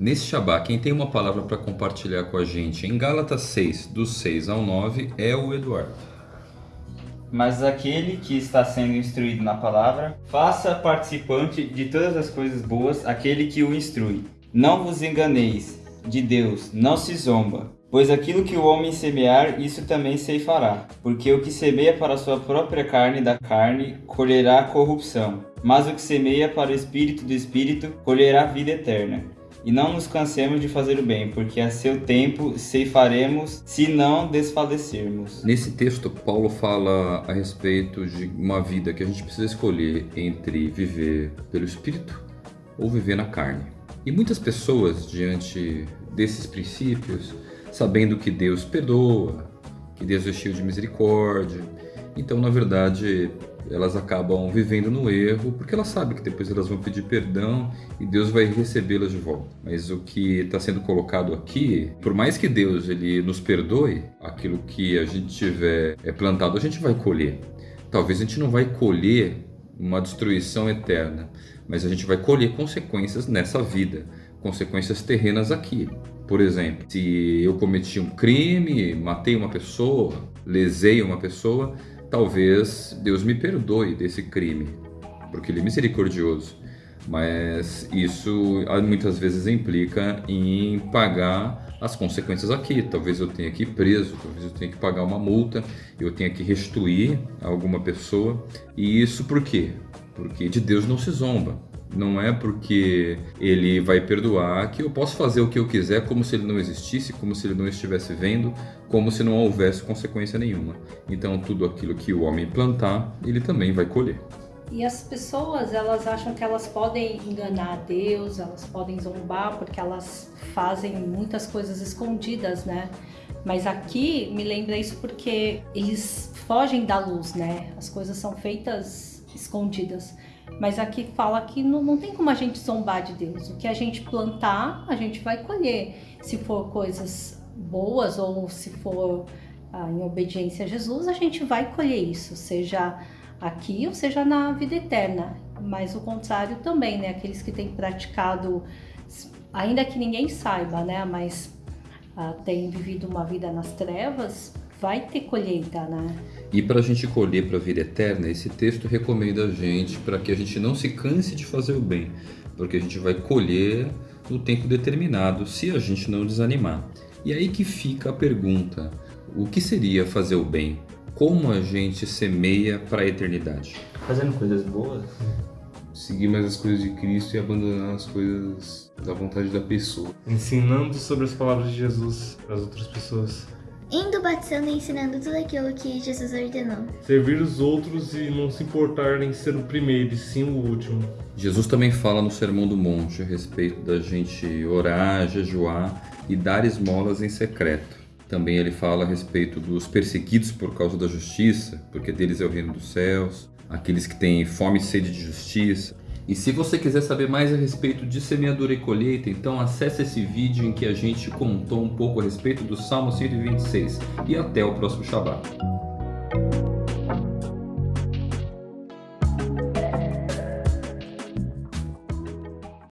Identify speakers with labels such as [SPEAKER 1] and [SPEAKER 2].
[SPEAKER 1] Nesse Shabá, quem tem uma palavra para compartilhar com a gente em Gálatas 6, dos 6 ao 9, é o Eduardo.
[SPEAKER 2] Mas aquele que está sendo instruído na palavra, faça participante de todas as coisas boas aquele que o instrui. Não vos enganeis, de Deus não se zomba. Pois aquilo que o homem semear, isso também ceifará. Porque o que semeia para a sua própria carne da carne, colherá corrupção. Mas o que semeia para o espírito do espírito, colherá vida eterna. E não nos cansemos de fazer o bem, porque a seu tempo ceifaremos, se não desfalecermos.
[SPEAKER 1] Nesse texto, Paulo fala a respeito de uma vida que a gente precisa escolher entre viver pelo espírito ou viver na carne. E muitas pessoas, diante desses princípios, sabendo que Deus perdoa, que Deus é cheio de misericórdia. Então, na verdade, elas acabam vivendo no erro, porque elas sabem que depois elas vão pedir perdão e Deus vai recebê-las de volta. Mas o que está sendo colocado aqui, por mais que Deus ele nos perdoe, aquilo que a gente tiver é, plantado, a gente vai colher. Talvez a gente não vai colher uma destruição eterna, mas a gente vai colher consequências nessa vida, consequências terrenas aqui. Por exemplo, se eu cometi um crime, matei uma pessoa, lesei uma pessoa, talvez Deus me perdoe desse crime, porque Ele é misericordioso. Mas isso ah, muitas vezes implica em pagar as consequências aqui. Talvez eu tenha que ir preso, talvez eu tenha que pagar uma multa, eu tenha que restituir a alguma pessoa. E isso por quê? Porque de Deus não se zomba. Não é porque ele vai perdoar que eu posso fazer o que eu quiser como se ele não existisse, como se ele não estivesse vendo, como se não houvesse consequência nenhuma. Então tudo aquilo que o homem plantar, ele também vai colher.
[SPEAKER 3] E as pessoas, elas acham que elas podem enganar Deus, elas podem zombar porque elas fazem muitas coisas escondidas, né? Mas aqui me lembra isso porque eles fogem da luz, né? As coisas são feitas escondidas. Mas aqui fala que não, não tem como a gente zombar de Deus. O que a gente plantar, a gente vai colher. Se for coisas boas ou se for ah, em obediência a Jesus, a gente vai colher isso, seja aqui ou seja na vida eterna. Mas o contrário também, né? Aqueles que têm praticado, ainda que ninguém saiba, né? Mas ah, têm vivido uma vida nas trevas, vai ter colheita, né?
[SPEAKER 1] E para a gente colher para a vida eterna, esse texto recomenda a gente para que a gente não se canse de fazer o bem, porque a gente vai colher no tempo determinado se a gente não desanimar. E aí que fica a pergunta: o que seria fazer o bem? Como a gente semeia para a eternidade?
[SPEAKER 2] Fazendo coisas boas.
[SPEAKER 4] Seguir mais as coisas de Cristo e abandonar as coisas da vontade da pessoa.
[SPEAKER 5] Ensinando sobre as palavras de Jesus para as outras pessoas
[SPEAKER 6] indo batizando e ensinando tudo aquilo que Jesus ordenou.
[SPEAKER 5] Servir os outros e não se importar em ser o primeiro e sim o último.
[SPEAKER 1] Jesus também fala no Sermão do Monte a respeito da gente orar, jejuar e dar esmolas em secreto. Também ele fala a respeito dos perseguidos por causa da justiça, porque deles é o reino dos céus, aqueles que têm fome e sede de justiça, e se você quiser saber mais a respeito de semeadura e colheita, então acesse esse vídeo em que a gente contou um pouco a respeito do Salmo 126. E até o próximo Shabbat.